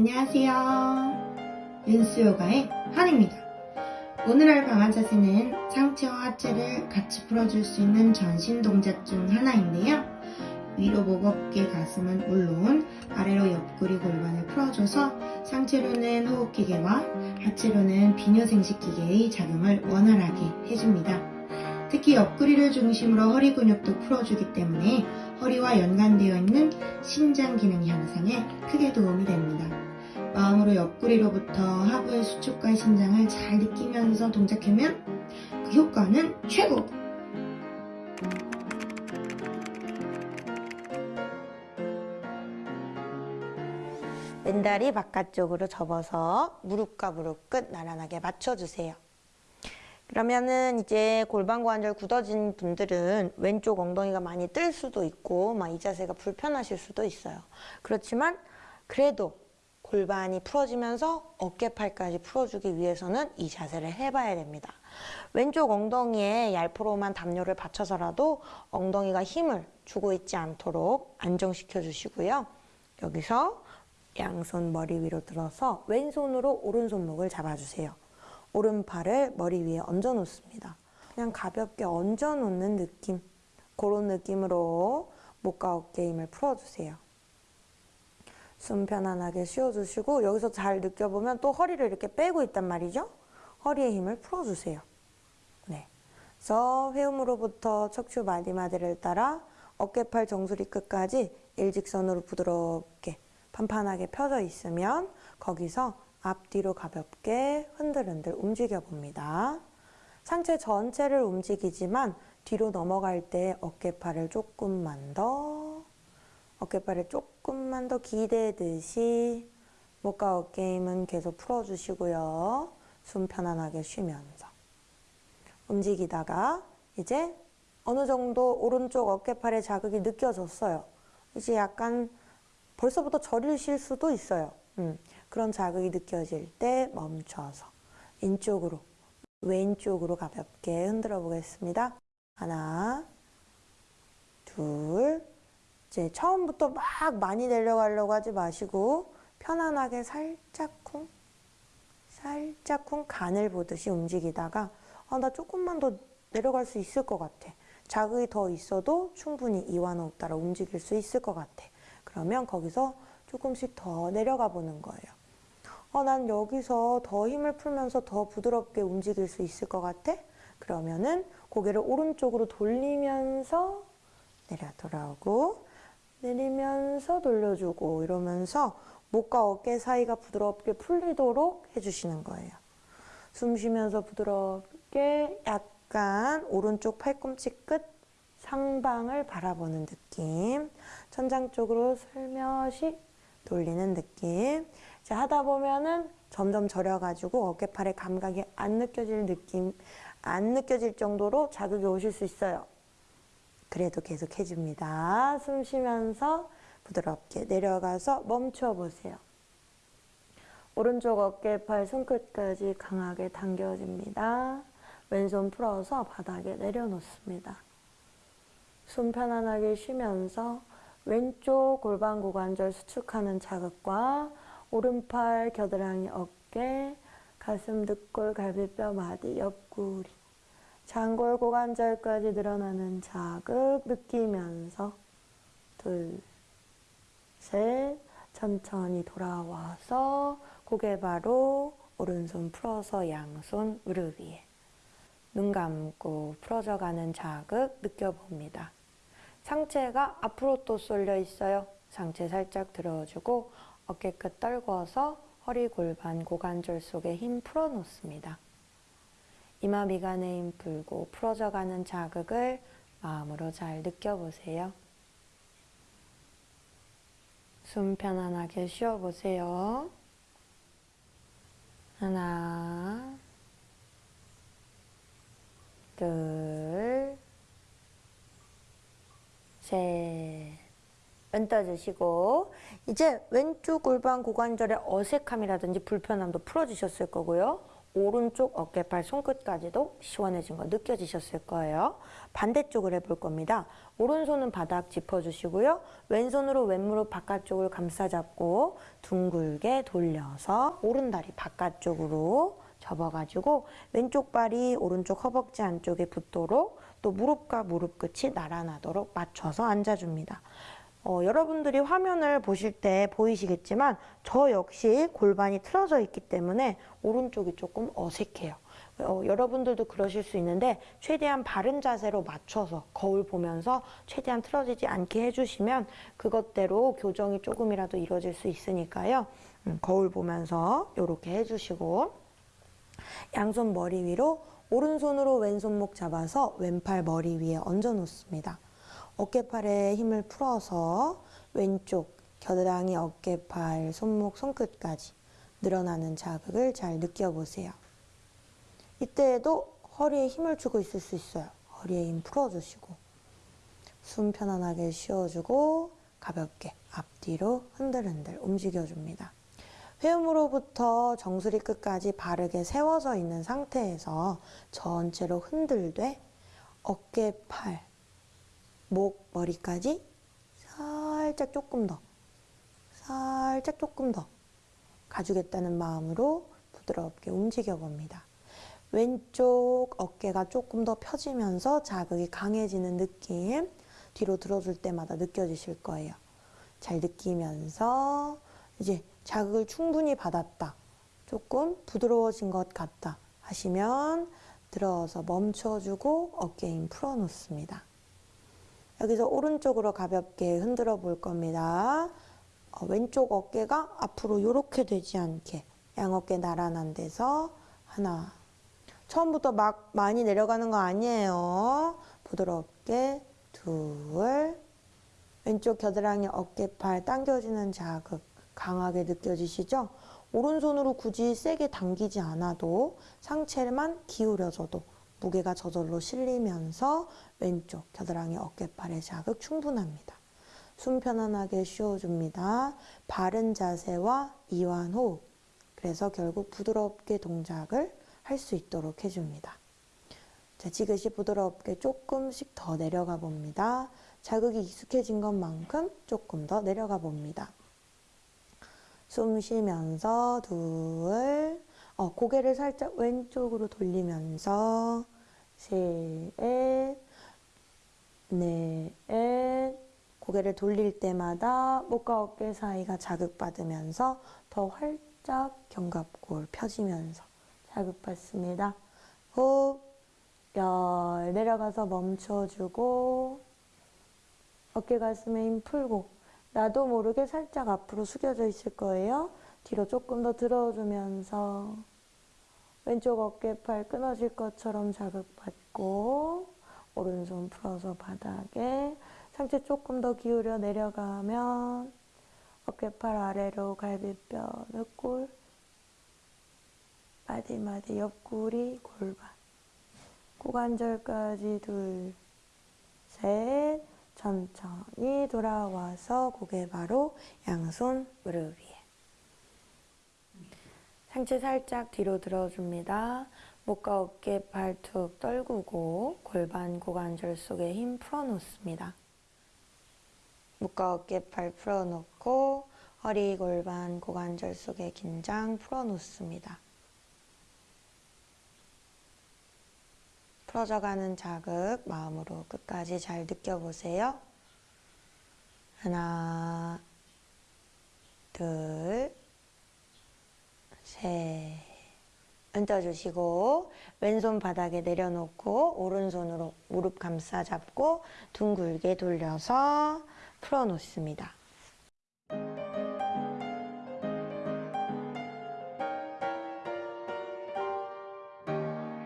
안녕하세요. 윤수요가의 한입니다. 오늘 할 방한 자세는 상체와 하체를 같이 풀어줄 수 있는 전신 동작 중 하나인데요. 위로 목 어깨 가슴은 물론 아래로 옆구리 골반을 풀어줘서 상체로는 호흡기계와 하체로는 비뇨생식기계의 작용을 원활하게 해줍니다. 특히 옆구리를 중심으로 허리 근육도 풀어주기 때문에 허리와 연관되어 있는 신장 기능 향상에 크게 도움이 됩니다. 마음으로 옆구리로부터 하부의 수축과 신장을 잘 느끼면서 동작하면 그 효과는 최고! 왼다리 바깥쪽으로 접어서 무릎과 무릎 끝 나란하게 맞춰주세요. 그러면은 이제 골반 관절 굳어진 분들은 왼쪽 엉덩이가 많이 뜰 수도 있고 막 이 자세가 불편하실 수도 있어요. 그렇지만 그래도 골반이 풀어지면서 어깨팔까지 풀어주기 위해서는 이 자세를 해봐야 됩니다. 왼쪽 엉덩이에 얄프로만 담요를 받쳐서라도 엉덩이가 힘을 주고 있지 않도록 안정시켜 주시고요. 여기서 양손 머리 위로 들어서 왼손으로 오른손목을 잡아주세요. 오른팔을 머리 위에 얹어 놓습니다. 그냥 가볍게 얹어 놓는 느낌 그런 느낌으로 목과 어깨 힘을 풀어주세요. 숨 편안하게 쉬어주시고 여기서 잘 느껴보면 또 허리를 이렇게 빼고 있단 말이죠. 허리의 힘을 풀어주세요. 네. 그래서 회음으로부터 척추 마디마디를 따라 어깨팔 정수리 끝까지 일직선으로 부드럽게 판판하게 펴져 있으면 거기서 앞뒤로 가볍게 흔들흔들 움직여 봅니다. 상체 전체를 움직이지만 뒤로 넘어갈 때 어깨팔을 조금만 더 어깨팔을 조금만 더 기대듯이 목과 어깨 힘은 계속 풀어주시고요. 숨 편안하게 쉬면서 움직이다가 이제 어느 정도 오른쪽 어깨팔에 자극이 느껴졌어요. 이제 약간 벌써부터 저리실 수도 있어요. 음, 그런 자극이 느껴질 때 멈춰서 왼쪽으로 왼쪽으로 가볍게 흔들어 보겠습니다. 하나 둘 이제 처음부터 막 많이 내려가려고 하지 마시고 편안하게 살짝쿵 살짝쿵 간을 보듯이 움직이다가 아, 나 조금만 더 내려갈 수 있을 것 같아. 자극이 더 있어도 충분히 이완 없따라 움직일 수 있을 것 같아. 그러면 거기서 조금씩 더 내려가 보는 거예요. 어, 난 여기서 더 힘을 풀면서 더 부드럽게 움직일 수 있을 것 같아? 그러면은 고개를 오른쪽으로 돌리면서 내려 돌아오고 내리면서 돌려주고 이러면서 목과 어깨 사이가 부드럽게 풀리도록 해주시는 거예요. 숨 쉬면서 부드럽게 약간 오른쪽 팔꿈치 끝 상방을 바라보는 느낌 천장 쪽으로 슬며시 돌리는 느낌 자, 하다 보면은 점점 저려가지고 어깨팔의 감각이 안 느껴질 느낌, 안 느껴질 정도로 자극이 오실 수 있어요. 그래도 계속 해줍니다. 숨 쉬면서 부드럽게 내려가서 멈춰 보세요. 오른쪽 어깨 팔 손끝까지 강하게 당겨집니다. 왼손 풀어서 바닥에 내려놓습니다. 숨 편안하게 쉬면서 왼쪽 골반 고관절 수축하는 자극과 오른팔 겨드랑이 어깨 가슴 늑골 갈비뼈 마디 옆구리 장골 고관절까지 늘어나는 자극 느끼면서 둘, 셋 천천히 돌아와서 고개 바로 오른손 풀어서 양손 무릎 위에 눈 감고 풀어져가는 자극 느껴봅니다. 상체가 앞으로 또 쏠려 있어요. 상체 살짝 들어주고 어깨끝 떨궈서 허리 골반 고관절 속에 힘 풀어놓습니다. 이마 미간에 힘 풀고 풀어져가는 자극을 마음으로 잘 느껴보세요. 숨 편안하게 쉬어보세요. 하나, 둘, 셋. 은 떠주시고 이제 왼쪽 골반 고관절의 어색함이라든지 불편함도 풀어지셨을 거고요. 오른쪽 어깨팔 손끝까지도 시원해진 거 느껴지셨을 거예요. 반대쪽을 해볼 겁니다. 오른손은 바닥 짚어주시고요. 왼손으로 왼무릎 바깥쪽을 감싸잡고 둥글게 돌려서 오른다리 바깥쪽으로 접어가지고 왼쪽 발이 오른쪽 허벅지 안쪽에 붙도록 또 무릎과 무릎 끝이 나란하도록 맞춰서 앉아줍니다. 어, 여러분들이 화면을 보실 때 보이시겠지만 저 역시 골반이 틀어져 있기 때문에 오른쪽이 조금 어색해요. 어, 여러분들도 그러실 수 있는데 최대한 바른 자세로 맞춰서 거울 보면서 최대한 틀어지지 않게 해주시면 그것대로 교정이 조금이라도 이루어질 수 있으니까요. 음, 거울 보면서 이렇게 해주시고 양손 머리 위로 오른손으로 왼손목 잡아서 왼팔 머리 위에 얹어 놓습니다. 어깨팔에 힘을 풀어서 왼쪽 겨드랑이 어깨팔 손목 손끝까지 늘어나는 자극을 잘 느껴보세요. 이때에도 허리에 힘을 주고 있을 수 있어요. 허리에 힘 풀어주시고 숨 편안하게 쉬어주고 가볍게 앞뒤로 흔들흔들 움직여줍니다. 회음으로부터 정수리 끝까지 바르게 세워져 있는 상태에서 전체로 흔들되 어깨, 팔, 목, 머리까지 살짝 조금 더, 살짝 조금 더 가주겠다는 마음으로 부드럽게 움직여 봅니다. 왼쪽 어깨가 조금 더 펴지면서 자극이 강해지는 느낌 뒤로 들어줄 때마다 느껴지실 거예요. 잘 느끼면서 이제 자극을 충분히 받았다. 조금 부드러워진 것 같다 하시면 들어서 멈춰주고 어깨 힘 풀어놓습니다. 여기서 오른쪽으로 가볍게 흔들어 볼 겁니다. 어, 왼쪽 어깨가 앞으로 이렇게 되지 않게 양어깨 나란한 데서 하나 처음부터 막 많이 내려가는 거 아니에요. 부드럽게 둘 왼쪽 겨드랑이 어깨팔 당겨지는 자극 강하게 느껴지시죠? 오른손으로 굳이 세게 당기지 않아도 상체만 기울여줘도 무게가 저절로 실리면서 왼쪽 겨드랑이 어깨팔의 자극 충분합니다. 숨 편안하게 쉬어줍니다. 바른 자세와 이완 호흡. 그래서 결국 부드럽게 동작을 할 수 있도록 해줍니다. 자, 지그시 부드럽게 조금씩 더 내려가 봅니다. 자극이 익숙해진 것만큼 조금 더 내려가 봅니다. 숨 쉬면서 둘, 어, 고개를 살짝 왼쪽으로 돌리면서 셋, 넷, 고개를 돌릴 때마다 목과 어깨 사이가 자극받으면서 더 활짝 견갑골 펴지면서 자극받습니다. 호흡, 열, 내려가서 멈춰주고 어깨 가슴에 힘 풀고 나도 모르게 살짝 앞으로 숙여져 있을 거예요. 뒤로 조금 더 들어주면서 왼쪽 어깨팔 끊어질 것처럼 자극받고 오른손 풀어서 바닥에 상체 조금 더 기울여 내려가면 어깨팔 아래로 갈비뼈 늑골 마디마디 옆구리 골반. 고관절까지 둘, 셋 천천히 돌아와서 고개 바로 양손 무릎 위에 상체 살짝 뒤로 들어줍니다. 목과 어깨 발툭 떨구고 골반 고관절 속에 힘 풀어놓습니다. 목과 어깨 팔 풀어놓고 허리 골반 고관절 속에 긴장 풀어놓습니다. 풀어져가는 자극 마음으로 끝까지 잘 느껴보세요. 하나, 둘, 셋. 얹어주시고 왼손 바닥에 내려놓고 오른손으로 무릎 감싸 잡고 둥글게 돌려서 풀어놓습니다.